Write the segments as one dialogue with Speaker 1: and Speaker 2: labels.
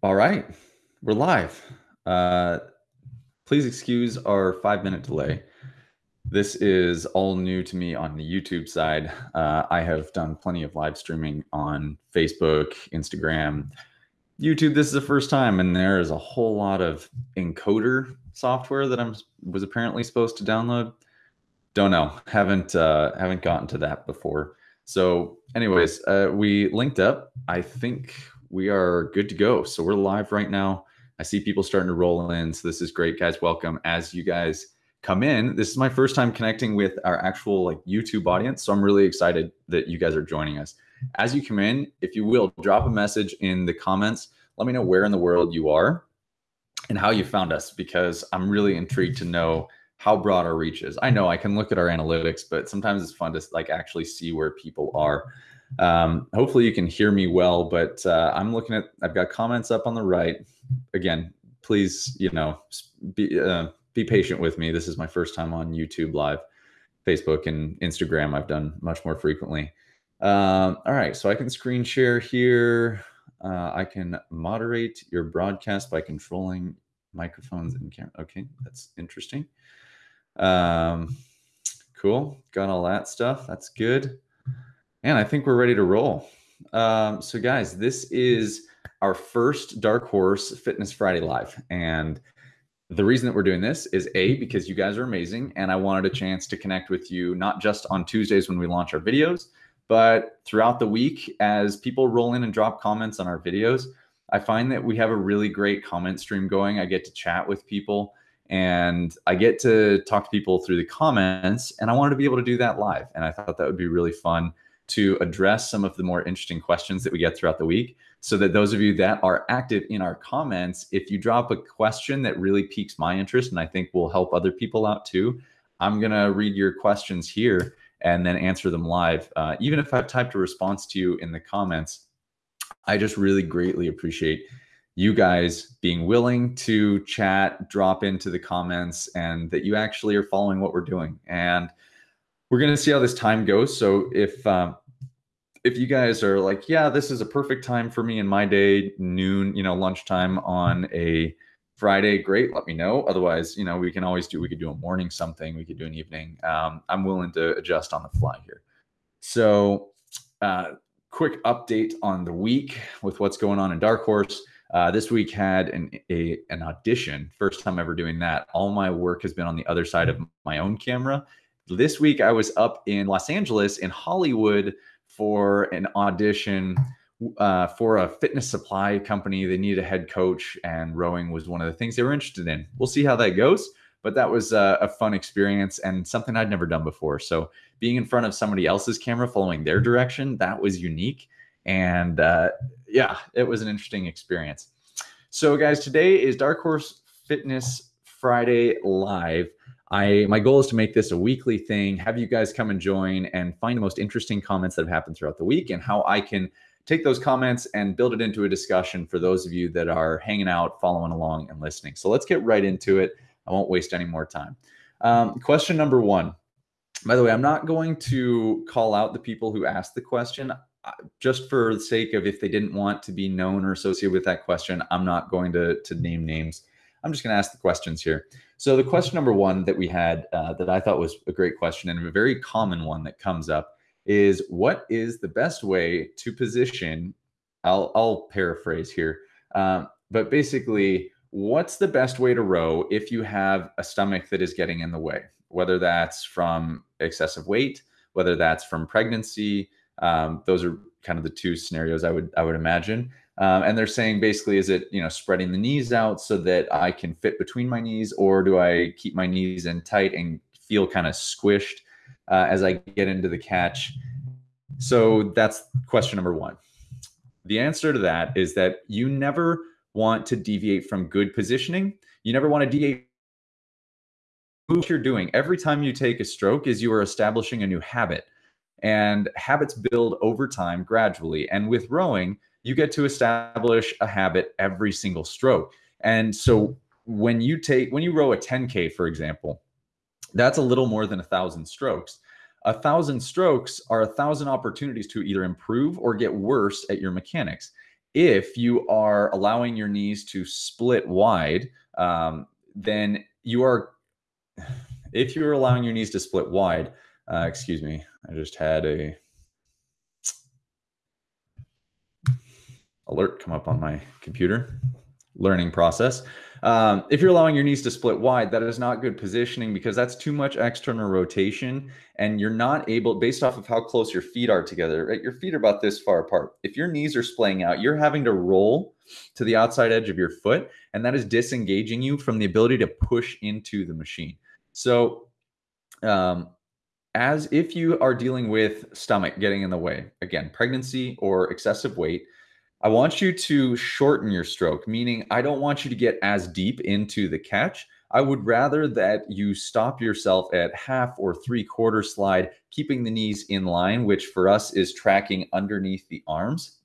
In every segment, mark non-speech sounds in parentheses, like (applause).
Speaker 1: All right, we're live. Uh, please excuse our five minute delay. This is all new to me on the YouTube side. Uh, I have done plenty of live streaming on Facebook, Instagram, YouTube. This is the first time, and there is a whole lot of encoder software that I was apparently supposed to download. Don't know. Haven't uh, haven't gotten to that before. So, anyways, uh, we linked up. I think we are good to go. So we're live right now. I see people starting to roll in. So this is great, guys. Welcome. As you guys come in, this is my first time connecting with our actual like YouTube audience. So I'm really excited that you guys are joining us. As you come in, if you will, drop a message in the comments. Let me know where in the world you are and how you found us because I'm really intrigued to know how broad our reach is. I know I can look at our analytics, but sometimes it's fun to like actually see where people are. Um, hopefully you can hear me well, but uh, I'm looking at, I've got comments up on the right. Again, please, you know, be, uh, be patient with me. This is my first time on YouTube live, Facebook and Instagram. I've done much more frequently. Um, all right, so I can screen share here. Uh, I can moderate your broadcast by controlling microphones and camera. Okay, that's interesting. Um, cool, got all that stuff. That's good. And I think we're ready to roll. Um, so, guys, this is our first Dark Horse Fitness Friday Live. And the reason that we're doing this is A, because you guys are amazing. And I wanted a chance to connect with you, not just on Tuesdays when we launch our videos, but throughout the week as people roll in and drop comments on our videos. I find that we have a really great comment stream going. I get to chat with people and I get to talk to people through the comments. And I wanted to be able to do that live. And I thought that would be really fun to address some of the more interesting questions that we get throughout the week. So that those of you that are active in our comments, if you drop a question that really piques my interest and I think will help other people out too, I'm going to read your questions here and then answer them live. Uh, even if I've typed a response to you in the comments, I just really greatly appreciate you guys being willing to chat, drop into the comments, and that you actually are following what we're doing. And we're going to see how this time goes. So if um, if you guys are like, yeah, this is a perfect time for me in my day, noon, you know, lunchtime on a Friday, great. Let me know. Otherwise, you know, we can always do. We could do a morning something. We could do an evening. Um, I'm willing to adjust on the fly here. So, uh, quick update on the week with what's going on in Dark Horse. Uh, this week had an a, an audition. First time ever doing that. All my work has been on the other side of my own camera, this week I was up in Los Angeles in Hollywood for an audition uh, for a fitness supply company. They needed a head coach, and rowing was one of the things they were interested in. We'll see how that goes. But that was a, a fun experience and something I'd never done before. So being in front of somebody else's camera, following their direction, that was unique. And uh, yeah, it was an interesting experience. So, guys, today is Dark Horse Fitness Friday Live. I my goal is to make this a weekly thing, have you guys come and join and find the most interesting comments that have happened throughout the week and how I can take those comments and build it into a discussion for those of you that are hanging out, following along, and listening. So let's get right into it. I won't waste any more time. Um, question number one. By the way, I'm not going to call out the people who asked the question just for the sake of if they didn't want to be known or associated with that question. I'm not going to to name names. I'm just going to ask the questions here. So the question number one that we had uh, that I thought was a great question and a very common one that comes up is what is the best way to position? I'll, I'll paraphrase here, um, but basically, what's the best way to row if you have a stomach that is getting in the way? Whether that's from excessive weight, whether that's from pregnancy, um, those are kind of the two scenarios I would I would imagine. Um, and they're saying basically, is it you know spreading the knees out so that I can fit between my knees, or do I keep my knees in tight and feel kind of squished uh, as I get into the catch? So that's question number one. The answer to that is that you never want to deviate from good positioning. You never want to deviate. From what you're doing every time you take a stroke is you are establishing a new habit, and habits build over time gradually. And with rowing you get to establish a habit every single stroke. And so when you take when you row a 10k for example, that's a little more than a thousand strokes. A thousand strokes are a thousand opportunities to either improve or get worse at your mechanics. if you are allowing your knees to split wide, um, then you are, if you're allowing your knees to split wide, uh, excuse me, I just had a alert come up on my computer learning process. Um, if you're allowing your knees to split wide, that is not good positioning because that's too much external rotation and you're not able, based off of how close your feet are together, right? Your feet are about this far apart. If your knees are splaying out, you're having to roll to the outside edge of your foot and that is disengaging you from the ability to push into the machine. So, um, as if you are dealing with stomach getting in the way, again, pregnancy or excessive weight, I want you to shorten your stroke, meaning I don't want you to get as deep into the catch. I would rather that you stop yourself at half or three quarter slide, keeping the knees in line, which for us is tracking underneath the arms.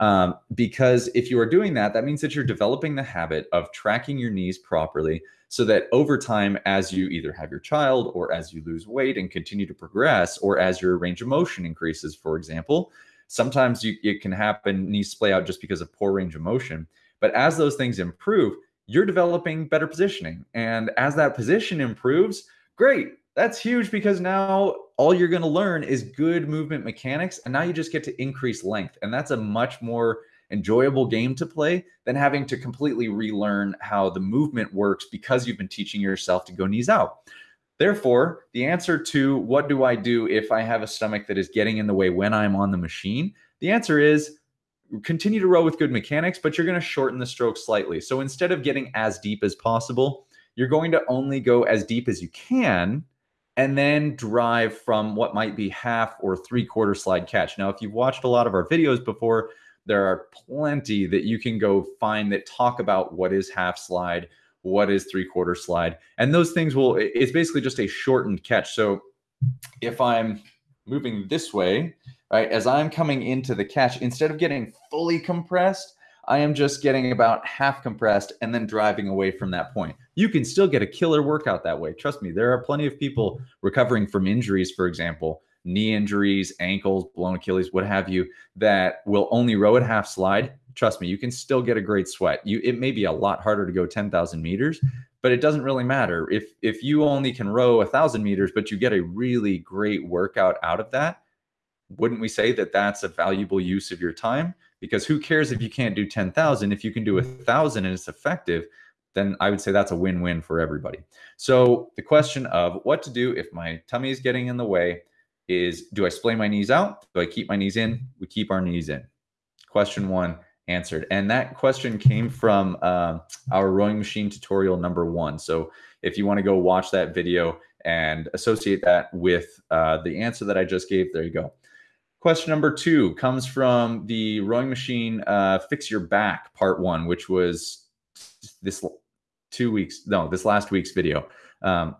Speaker 1: Um, because if you are doing that, that means that you're developing the habit of tracking your knees properly so that over time, as you either have your child or as you lose weight and continue to progress, or as your range of motion increases, for example, Sometimes you, it can happen, knees splay out just because of poor range of motion. But as those things improve, you're developing better positioning. And as that position improves, great. That's huge because now all you're going to learn is good movement mechanics. And now you just get to increase length. And that's a much more enjoyable game to play than having to completely relearn how the movement works because you've been teaching yourself to go knees out. Therefore, the answer to what do I do if I have a stomach that is getting in the way when I'm on the machine? The answer is continue to row with good mechanics, but you're going to shorten the stroke slightly. So instead of getting as deep as possible, you're going to only go as deep as you can and then drive from what might be half or three quarter slide catch. Now, if you've watched a lot of our videos before, there are plenty that you can go find that talk about what is half slide, what is three quarter slide. And those things will it's basically just a shortened catch. So if i'm moving this way right as i'm coming into the catch instead of getting fully compressed i am just getting about half compressed and then driving away from that point. You can still get a killer workout that way. Trust me there are plenty of people recovering from injuries for example knee injuries ankles blown achilles what have you that will only row at half slide trust me, you can still get a great sweat. You it may be a lot harder to go 10,000 meters, but it doesn't really matter. If if you only can row a thousand meters, but you get a really great workout out of that, wouldn't we say that that's a valuable use of your time? Because who cares if you can't do 10,000? If you can do a thousand and it's effective, then I would say that's a win-win for everybody. So the question of what to do if my tummy is getting in the way is do I splay my knees out? Do I keep my knees in? We keep our knees in. Question one, answered. And that question came from uh, our rowing machine tutorial number one. So if you want to go watch that video and associate that with uh, the answer that I just gave, there you go. Question number two comes from the rowing machine uh, fix your back part one, which was this two weeks, no, this last week's video. Um,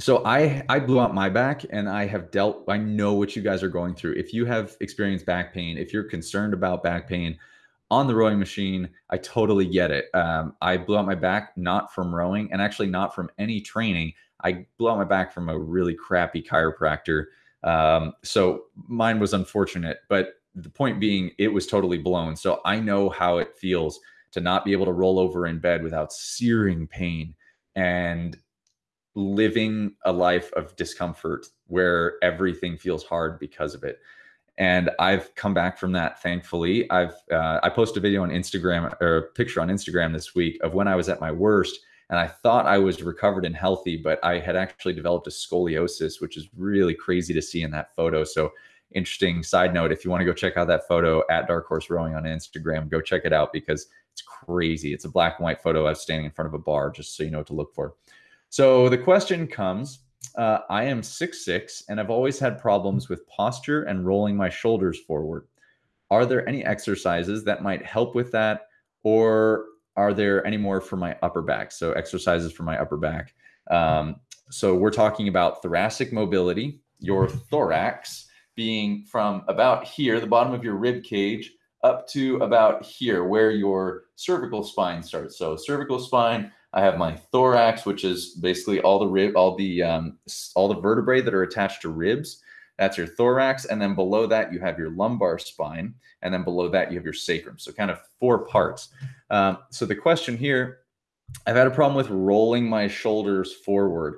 Speaker 1: so I I blew out my back and I have dealt I know what you guys are going through. If you have experienced back pain, if you're concerned about back pain, on the rowing machine, I totally get it. Um, I blew out my back not from rowing and actually not from any training. I blew out my back from a really crappy chiropractor. Um, so mine was unfortunate, but the point being, it was totally blown. So I know how it feels to not be able to roll over in bed without searing pain and living a life of discomfort where everything feels hard because of it and I've come back from that. Thankfully, I've uh, I posted a video on Instagram or a picture on Instagram this week of when I was at my worst, and I thought I was recovered and healthy, but I had actually developed a scoliosis, which is really crazy to see in that photo. So, interesting side note: if you want to go check out that photo at Dark Horse Rowing on Instagram, go check it out because it's crazy. It's a black and white photo of standing in front of a bar, just so you know what to look for. So the question comes uh, I am six six and I've always had problems with posture and rolling my shoulders forward. Are there any exercises that might help with that, or are there any more for my upper back? So exercises for my upper back. Um, so we're talking about thoracic mobility, your thorax being from about here, the bottom of your rib cage, up to about here, where your cervical spine starts. So cervical spine I have my thorax, which is basically all the rib, all the um, all the vertebrae that are attached to ribs. That's your thorax. And then below that, you have your lumbar spine. And then below that, you have your sacrum. So, kind of four parts. Um, so, the question here I've had a problem with rolling my shoulders forward.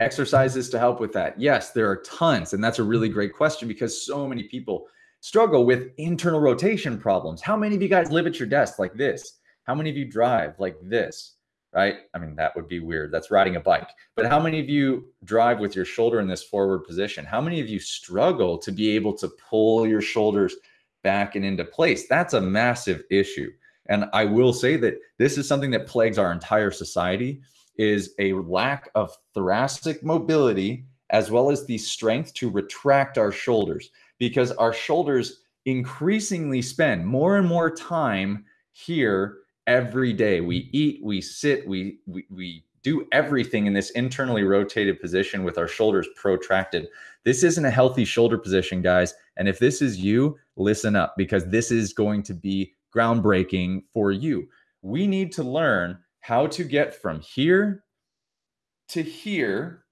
Speaker 1: Exercises to help with that. Yes, there are tons. And that's a really great question because so many people struggle with internal rotation problems. How many of you guys live at your desk like this? How many of you drive like this? Right? I mean, that would be weird. That's riding a bike. But how many of you drive with your shoulder in this forward position? How many of you struggle to be able to pull your shoulders back and into place? That's a massive issue. And I will say that this is something that plagues our entire society is a lack of thoracic mobility as well as the strength to retract our shoulders because our shoulders increasingly spend more and more time here every day. We eat, we sit, we we, we do everything in this internally rotated position with our shoulders protracted. This isn't a healthy shoulder position, guys. And if this is you, listen up because this is going to be groundbreaking for you. We need to learn how to get from here to here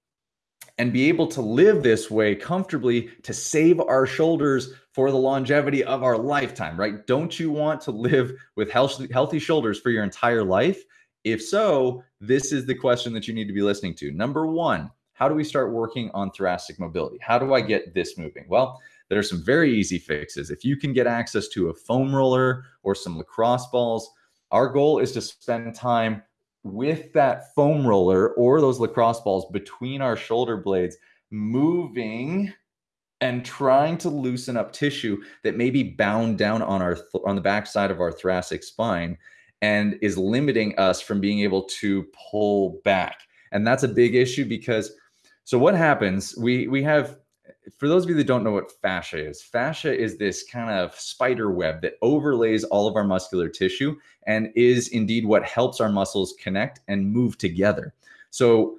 Speaker 1: and be able to live this way comfortably to save our shoulders for the longevity of our lifetime, right? Don't you want to live with healthy, healthy shoulders for your entire life? If so, this is the question that you need to be listening to. Number one, how do we start working on thoracic mobility? How do I get this moving? Well, there are some very easy fixes. If you can get access to a foam roller or some lacrosse balls, our goal is to spend time with that foam roller or those lacrosse balls between our shoulder blades, moving and trying to loosen up tissue that may be bound down on our on the backside of our thoracic spine and is limiting us from being able to pull back. And that's a big issue because so what happens? We we have for those of you that don't know what fascia is, fascia is this kind of spider web that overlays all of our muscular tissue and is indeed what helps our muscles connect and move together. So,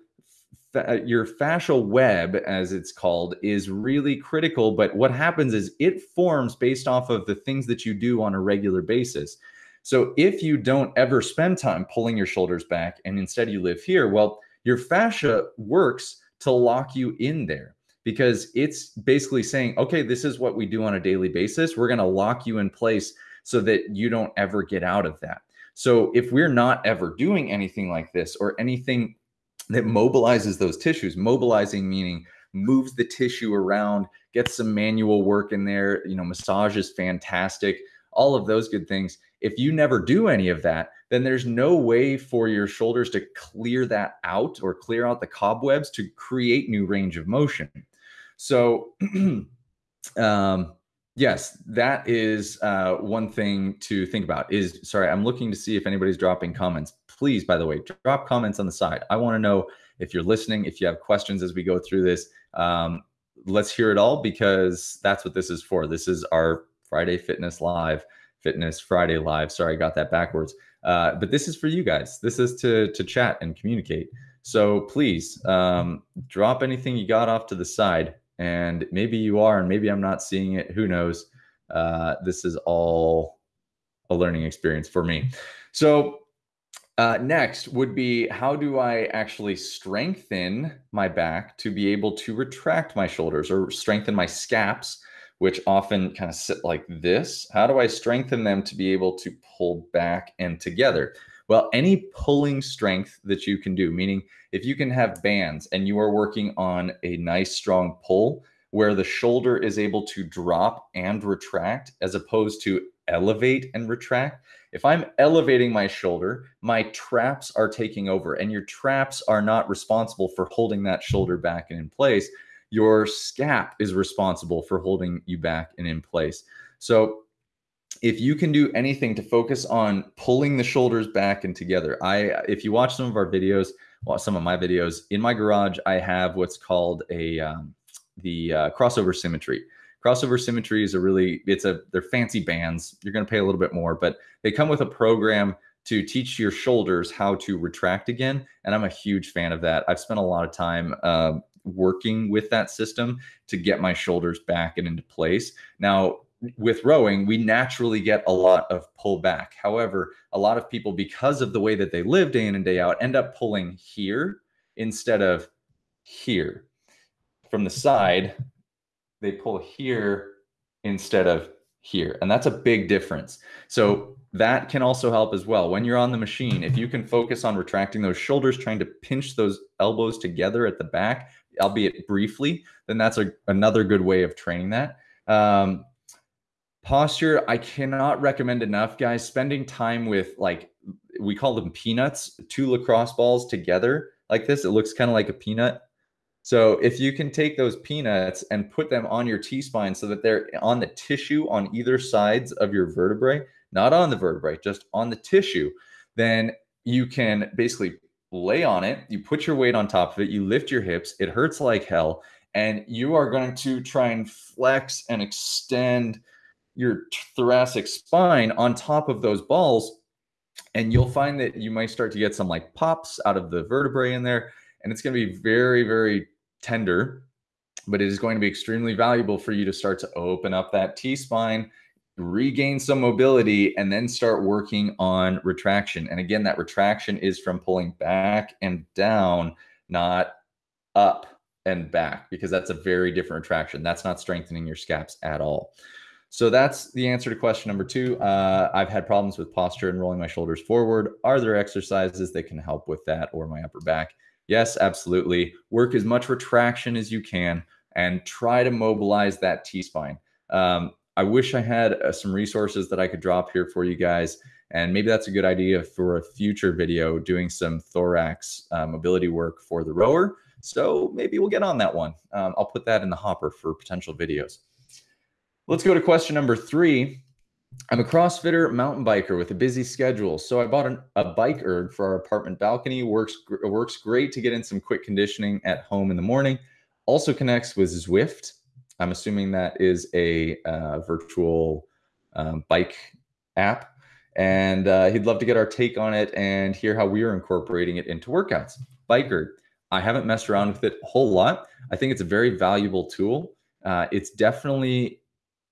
Speaker 1: your fascial web, as it's called, is really critical. But what happens is it forms based off of the things that you do on a regular basis. So, if you don't ever spend time pulling your shoulders back and instead you live here, well, your fascia works to lock you in there because it's basically saying, okay, this is what we do on a daily basis. We're going to lock you in place so that you don't ever get out of that. So if we're not ever doing anything like this or anything that mobilizes those tissues, mobilizing meaning moves the tissue around, gets some manual work in there, you know, massage is fantastic, all of those good things. If you never do any of that, then there's no way for your shoulders to clear that out or clear out the cobwebs to create new range of motion. So, (clears throat) um, yes, that is uh, one thing to think about. Is sorry, I'm looking to see if anybody's dropping comments. Please, by the way, drop comments on the side. I want to know if you're listening, if you have questions as we go through this. Um, let's hear it all because that's what this is for. This is our Friday Fitness Live, Fitness Friday Live. Sorry, I got that backwards. Uh, but this is for you guys. This is to to chat and communicate. So please um, drop anything you got off to the side and maybe you are and maybe i'm not seeing it who knows? Uh, this is all a learning experience for me. So uh, next would be how do i actually strengthen my back to be able to retract my shoulders or strengthen my scaps which often kind of sit like this? How do i strengthen them to be able to pull back and together well, any pulling strength that you can do, meaning if you can have bands and you are working on a nice strong pull where the shoulder is able to drop and retract as opposed to elevate and retract. If I'm elevating my shoulder, my traps are taking over, and your traps are not responsible for holding that shoulder back and in place. Your scap is responsible for holding you back and in place. So if you can do anything to focus on pulling the shoulders back and together i if you watch some of our videos well, some of my videos in my garage i have what's called a um, the uh, crossover symmetry. Crossover symmetry is a really it's a they're fancy bands. You're going to pay a little bit more but they come with a program to teach your shoulders how to retract again and i'm a huge fan of that. I've spent a lot of time uh, working with that system to get my shoulders back and into place. Now with rowing, we naturally get a lot of pullback. However, a lot of people, because of the way that they live day in and day out, end up pulling here instead of here. From the side, they pull here instead of here. And that's a big difference. So that can also help as well. When you're on the machine, if you can focus on retracting those shoulders, trying to pinch those elbows together at the back, albeit briefly, then that's a, another good way of training that. Um, posture, I cannot recommend enough, guys. Spending time with like, we call them peanuts, two lacrosse balls together like this. It looks kind of like a peanut. So if you can take those peanuts and put them on your T-spine so that they're on the tissue on either sides of your vertebrae, not on the vertebrae, just on the tissue, then you can basically lay on it. You put your weight on top of it. You lift your hips. It hurts like hell. And you are going to try and flex and extend your thoracic spine on top of those balls. And you'll find that you might start to get some like pops out of the vertebrae in there. And it's going to be very, very tender, but it is going to be extremely valuable for you to start to open up that T spine, regain some mobility, and then start working on retraction. And again, that retraction is from pulling back and down, not up and back, because that's a very different retraction. That's not strengthening your scaps at all. So that's the answer to question number two. Uh, I've had problems with posture and rolling my shoulders forward. Are there exercises that can help with that or my upper back? Yes, absolutely. Work as much retraction as you can and try to mobilize that T spine. Um, I wish I had uh, some resources that I could drop here for you guys. And maybe that's a good idea for a future video doing some thorax uh, mobility work for the rower. So maybe we'll get on that one. Um, I'll put that in the hopper for potential videos. Let's go to question number three. I'm a CrossFitter mountain biker with a busy schedule, so I bought an, a bike erg for our apartment balcony. works works great to get in some quick conditioning at home in the morning. Also connects with Zwift. I'm assuming that is a uh, virtual um, bike app, and uh, he'd love to get our take on it and hear how we are incorporating it into workouts. Bike erg. I haven't messed around with it a whole lot. I think it's a very valuable tool. Uh, it's definitely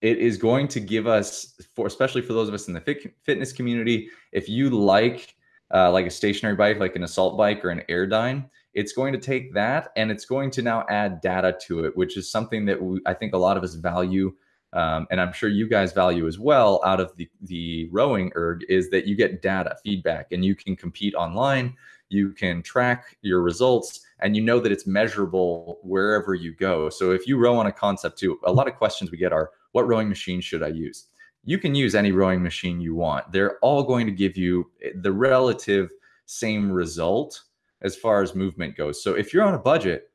Speaker 1: it is going to give us for especially for those of us in the fit, fitness community if you like uh, like a stationary bike like an assault bike or an airdyne it's going to take that and it's going to now add data to it which is something that we, i think a lot of us value um, and i'm sure you guys value as well out of the, the rowing erg is that you get data feedback and you can compete online you can track your results and you know that it's measurable wherever you go. So if you row on a Concept 2 a lot of questions we get are what rowing machine should I use? You can use any rowing machine you want. They're all going to give you eh, the relative same result as far as movement goes. So if you're on a budget,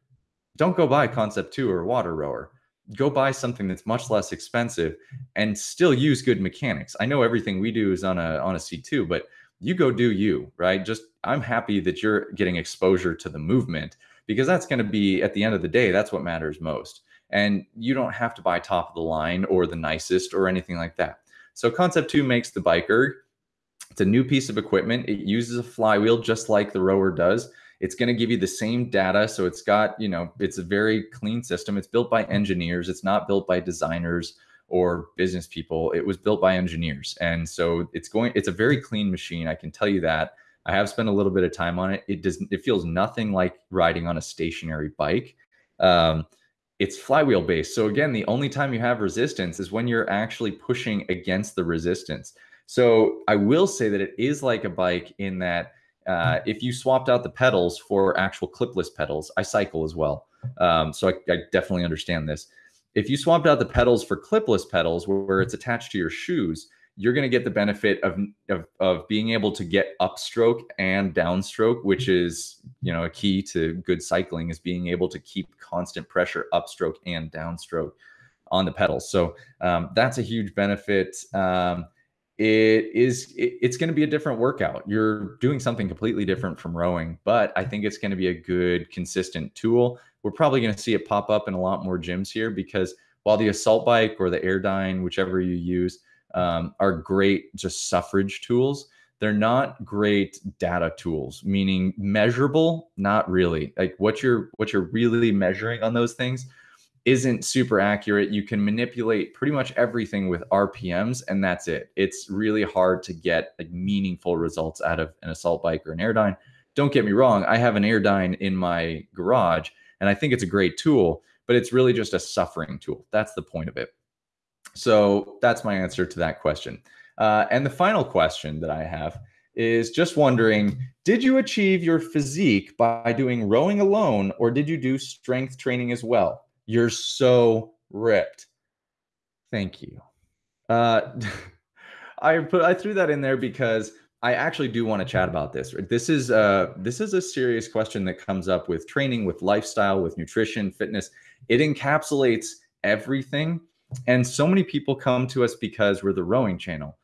Speaker 1: don't go buy Concept 2 or Water Rower. Go buy something that's much less expensive and still use good mechanics. I know everything we do is on a on a C2, but you go do you, right? Just I'm happy that you're getting exposure to the movement because that's going to be at the end of the day that's what matters most and you don't have to buy top of the line or the nicest or anything like that. So Concept 2 makes the bike erg. It's a new piece of equipment. It uses a flywheel just like the rower does. It's going to give you the same data. So it's got, you know, it's a very clean system. It's built by engineers. It's not built by designers or business people. It was built by engineers. And so it's going, it's a very clean machine. I can tell you that. I have spent a little bit of time on it. It does, it feels nothing like riding on a stationary bike. Um, it's flywheel based. So again, the only time you have resistance is when you're actually pushing against the resistance. So I will say that it is like a bike in that uh, if you swapped out the pedals for actual clipless pedals, I cycle as well. Um, so I, I, definitely understand this. If you swapped out the pedals for clipless pedals where, where it's attached to your shoes, you're going to get the benefit of, of, of being able to get upstroke and downstroke, which is you know a key to good cycling is being able to keep constant pressure upstroke and downstroke on the pedals. So um, that's a huge benefit. Um, it is it, it's going to be a different workout. You're doing something completely different from rowing, but I think it's going to be a good consistent tool. We're probably going to see it pop up in a lot more gyms here because while the assault bike or the airdyne, whichever you use um, are great just suffrage tools. They're not great data tools, meaning measurable, not really. Like what you're what you're really measuring on those things isn't super accurate. You can manipulate pretty much everything with RPMs, and that's it. It's really hard to get like meaningful results out of an assault bike or an airdyne. Don't get me wrong, I have an airdyne in my garage, and I think it's a great tool but it's really just a suffering tool. That's the point of it. So that's my answer to that question. Uh, and the final question that I have is just wondering Did you achieve your physique by doing rowing alone, or did you do strength training as well? You're so ripped. Thank you. Uh, (laughs) I put I threw that in there because I actually do want to chat about this. This is a this is a serious question that comes up with training, with lifestyle, with nutrition, fitness. It encapsulates everything. And so many people come to us because we're the rowing channel.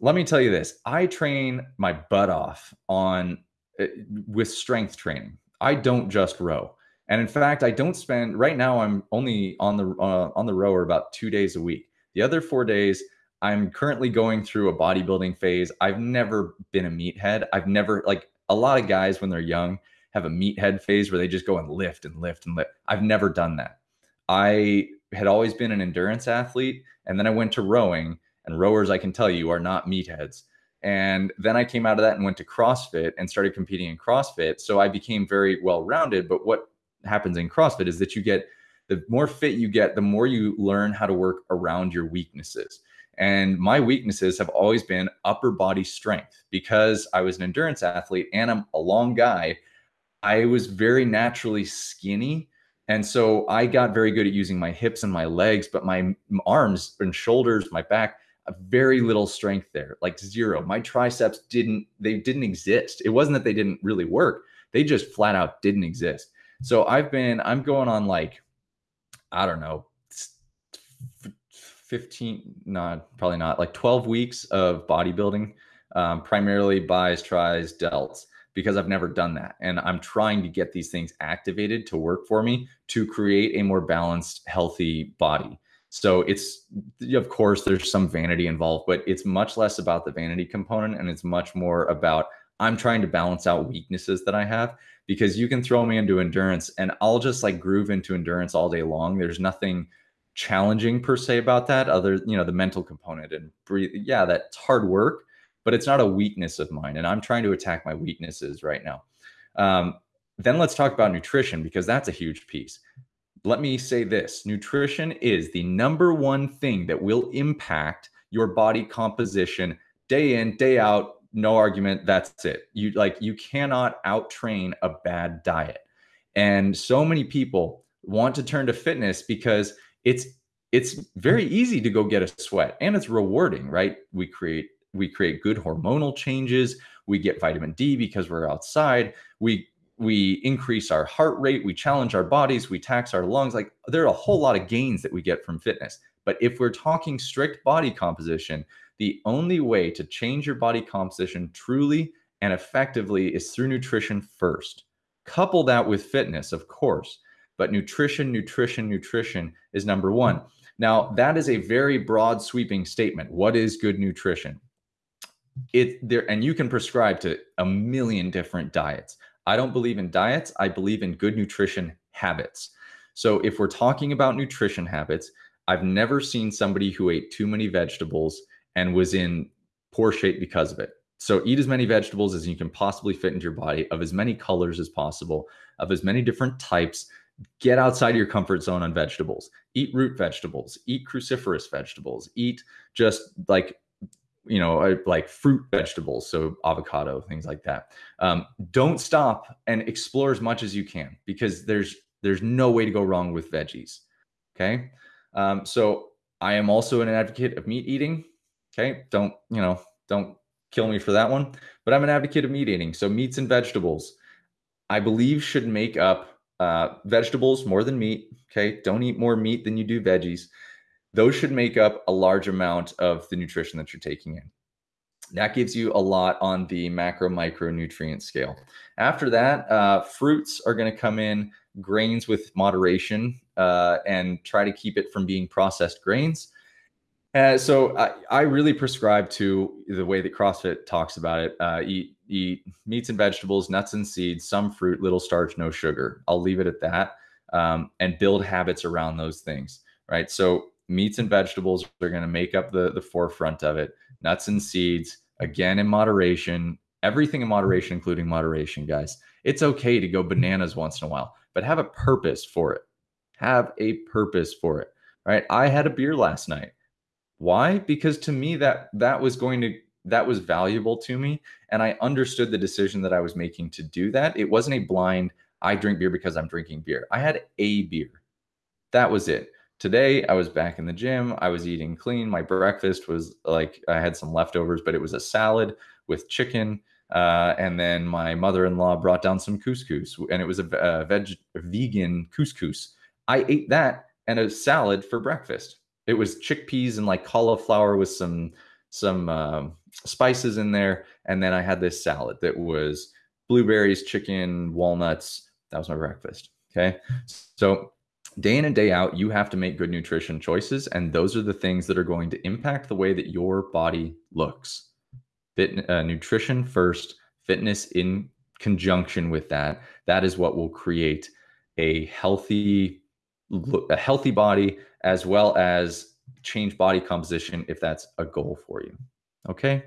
Speaker 1: Let me tell you this. I train my butt off on uh, with strength training. I don't just row. And in fact, I don't spend right now I'm only on the uh, on the rower about 2 days a week. The other 4 days I'm currently going through a bodybuilding phase. I've never been a meathead. I've never like a lot of guys when they're young have a meathead phase where they just go and lift and lift and lift. I've never done that. I had always been an endurance athlete and then I went to rowing and rowers I can tell you are not meatheads. And then I came out of that and went to CrossFit and started competing in CrossFit. So I became very well rounded. But what happens in CrossFit is that you get the more fit you get, the more you learn how to work around your weaknesses. And my weaknesses have always been upper body strength because I was an endurance athlete and I'm a long guy. I was very naturally skinny. And so I got very good at using my hips and my legs, but my arms and shoulders, my back, very little strength there, like zero. My triceps didn't, they didn't exist. It wasn't that they didn't really work, they just flat out didn't exist. So I've been, I'm going on like, I don't know, 15, not probably not, like 12 weeks of bodybuilding, um, primarily bis, tris, delts, because I've never done that. And I'm trying to get these things activated to work for me to create a more balanced, healthy body. So it's, of course, there's some vanity involved, but it's much less about the vanity component and it's much more about I'm trying to balance out weaknesses that I have because you can throw me into endurance and I'll just like groove into endurance all day long. There's nothing challenging per se about that other you know the mental component and breathe yeah that's hard work but it's not a weakness of mine and i'm trying to attack my weaknesses right now. Um, then let's talk about nutrition because that's a huge piece. Let me say this nutrition is the number one thing that will impact your body composition day in day out no argument that's it. You like you cannot out train a bad diet. And so many people want to turn to fitness because it's it's very easy to go get a sweat and it's rewarding, right? We create we create good hormonal changes, we get vitamin D because we're outside, we we increase our heart rate, we challenge our bodies, we tax our lungs. Like there are a whole lot of gains that we get from fitness. But if we're talking strict body composition, the only way to change your body composition truly and effectively is through nutrition first. Couple that with fitness, of course, but nutrition, nutrition, nutrition is number one. Now, that is a very broad sweeping statement. What is good nutrition? It there and you can prescribe to a million different diets. I don't believe in diets, I believe in good nutrition habits. So if we're talking about nutrition habits, I've never seen somebody who ate too many vegetables and was in poor shape because of it. So eat as many vegetables as you can possibly fit into your body of as many colors as possible, of as many different types get outside your comfort zone on vegetables. Eat root vegetables, eat cruciferous vegetables, eat just like you know uh, like fruit vegetables so avocado things like that um, don't stop and explore as much as you can because there's there's no way to go wrong with veggies okay um, so i am also an advocate of meat eating okay don't you know don't kill me for that one but i'm an advocate of meat eating so meats and vegetables i believe should make up uh, vegetables more than meat. Okay. Don't eat more meat than you do veggies. Those should make up a large amount of the nutrition that you're taking in. That gives you a lot on the macro micronutrient scale. After that, uh, fruits are going to come in, grains with moderation, uh, and try to keep it from being processed grains. Uh, so I, I, really prescribe to the way that CrossFit talks about it. Uh, eat eat meats and vegetables, nuts and seeds, some fruit, little starch, no sugar. I'll leave it at that, um, and build habits around those things. Right. So meats and vegetables are going to make up the the forefront of it. Nuts and seeds, again in moderation. Everything in moderation, including moderation, guys. It's okay to go bananas once in a while, but have a purpose for it have a purpose for it, right? I had a beer last night. Why? Because to me that that was going to that was valuable to me and I understood the decision that I was making to do that. It wasn't a blind I drink beer because I'm drinking beer. I had a beer. That was it. Today I was back in the gym. I was eating clean. My breakfast was like I had some leftovers, but it was a salad with chicken. Uh, and then my mother-in-law brought down some couscous, and it was a, a veg, vegan couscous. I ate that and a salad for breakfast. It was chickpeas and like cauliflower with some some um, spices in there, and then I had this salad that was blueberries, chicken, walnuts. That was my breakfast. Okay, so day in and day out, you have to make good nutrition choices, and those are the things that are going to impact the way that your body looks. Fit, uh, nutrition first, fitness in conjunction with that. That is what will create a healthy a healthy body as well as change body composition if that's a goal for you. Okay.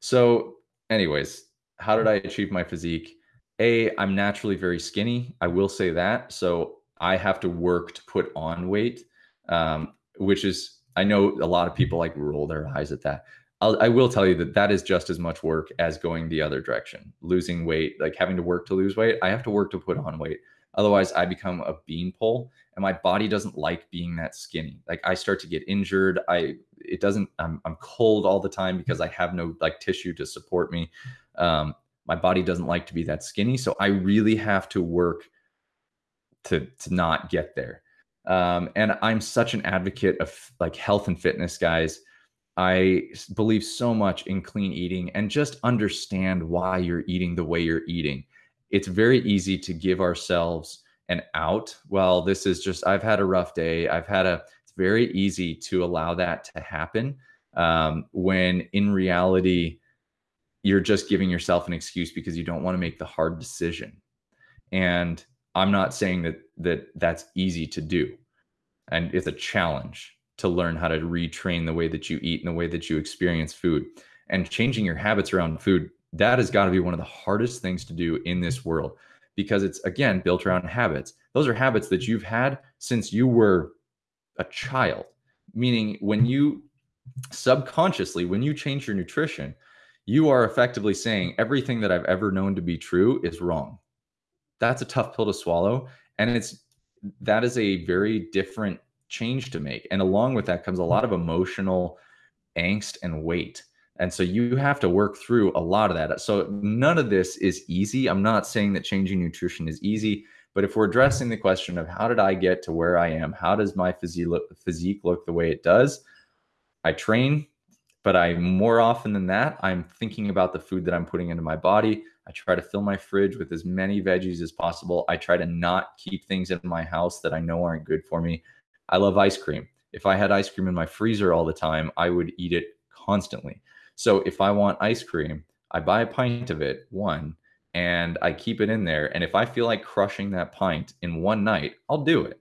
Speaker 1: So, anyways, how did I achieve my physique? A, I'm naturally very skinny. I will say that. So, I have to work to put on weight, um, which is, I know a lot of people like roll their eyes at that. I'll, I will tell you that that is just as much work as going the other direction, losing weight, like having to work to lose weight. I have to work to put on weight. Otherwise, I become a beanpole and my body doesn't like being that skinny. Like I start to get injured. I it doesn't. I'm I'm cold all the time because I have no like tissue to support me. Um, my body doesn't like to be that skinny, so I really have to work to to not get there. Um, and I'm such an advocate of like health and fitness, guys. I believe so much in clean eating and just understand why you're eating the way you're eating. It's very easy to give ourselves an out. Well, this is just, I've had a rough day. I've had a, it's very easy to allow that to happen um, when in reality, you're just giving yourself an excuse because you don't want to make the hard decision. And I'm not saying that that that's easy to do. And it's a challenge to learn how to retrain the way that you eat and the way that you experience food. And changing your habits around food, that has got to be one of the hardest things to do in this world because it's again built around habits. Those are habits that you've had since you were a child. Meaning when you subconsciously when you change your nutrition, you are effectively saying everything that I've ever known to be true is wrong. That's a tough pill to swallow and it's that is a very different change to make. And along with that comes a lot of emotional angst and weight. And so you have to work through a lot of that. So none of this is easy. I'm not saying that changing nutrition is easy, but if we're addressing the question of how did I get to where I am? How does my physique look, the way it does? I train, but I more often than that, I'm thinking about the food that I'm putting into my body. I try to fill my fridge with as many veggies as possible. I try to not keep things in my house that I know aren't good for me. I love ice cream. If I had ice cream in my freezer all the time, I would eat it constantly. So if I want ice cream, I buy a pint of it, one, and I keep it in there. And if I feel like crushing that pint in one night, I'll do it.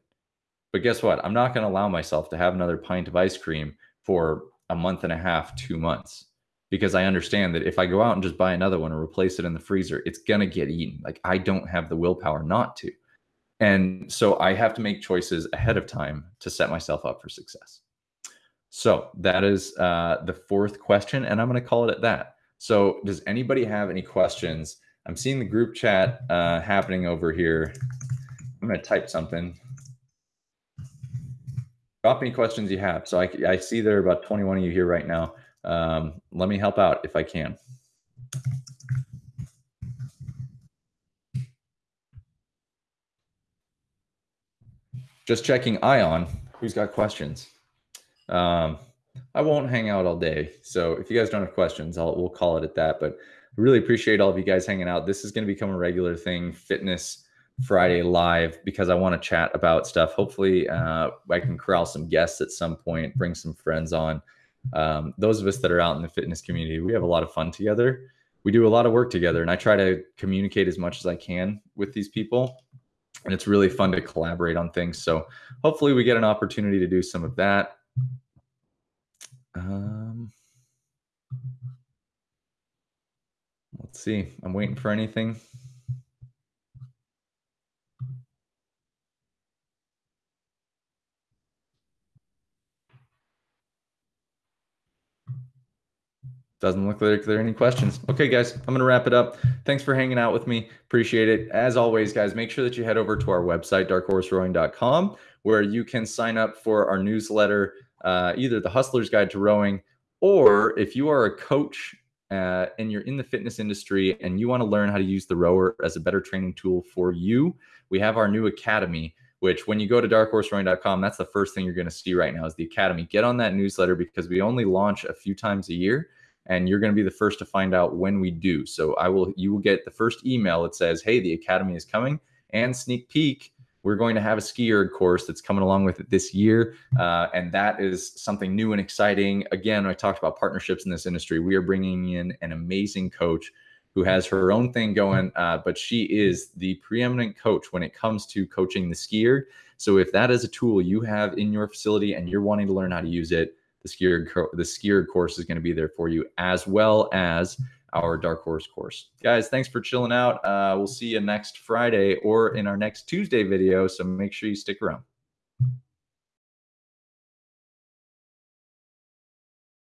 Speaker 1: But guess what? I'm not going to allow myself to have another pint of ice cream for a month and a half, two months, because I understand that if I go out and just buy another one and replace it in the freezer, it's going to get eaten. Like I don't have the willpower not to. And so I have to make choices ahead of time to set myself up for success. So that is uh, the fourth question, and I'm going to call it at that. So, does anybody have any questions? I'm seeing the group chat uh, happening over here. I'm going to type something. Drop any questions you have. So I, I see there are about 21 of you here right now. Um, let me help out if I can. Just checking Ion. Who's got questions? Um, I won't hang out all day. So if you guys don't have questions, I'll we'll call it at that. But I really appreciate all of you guys hanging out. This is going to become a regular thing, Fitness Friday live, because I want to chat about stuff. Hopefully, uh, I can corral some guests at some point, bring some friends on. Um, those of us that are out in the fitness community, we have a lot of fun together. We do a lot of work together, and I try to communicate as much as I can with these people. And it's really fun to collaborate on things. So hopefully, we get an opportunity to do some of that. Um, let's see. I'm waiting for anything. Doesn't look like there are any questions. Okay, guys, I'm going to wrap it up. Thanks for hanging out with me. Appreciate it. As always, guys, make sure that you head over to our website, darkhorserowing.com, where you can sign up for our newsletter, uh, either the Hustler's Guide to Rowing, or if you are a coach uh, and you're in the fitness industry and you want to learn how to use the rower as a better training tool for you, we have our new academy which when you go to darkhorserowing.com, that's the first thing you're going to see right now is the academy. Get on that newsletter because we only launch a few times a year and you're going to be the first to find out when we do. So I will you will get the first email that says, "Hey, the academy is coming." And sneak peek, we're going to have a ski erg course that's coming along with it this year, uh, and that is something new and exciting. Again, I talked about partnerships in this industry. We are bringing in an amazing coach who has her own thing going, uh, but she is the preeminent coach when it comes to coaching the ski erg. So if that is a tool you have in your facility and you're wanting to learn how to use it, the ski erg the ski erg course is going to be there for you, as well as our dark horse course. Guys, thanks for chilling out. Uh, we'll see you next Friday or in our next Tuesday video. So make sure you stick around.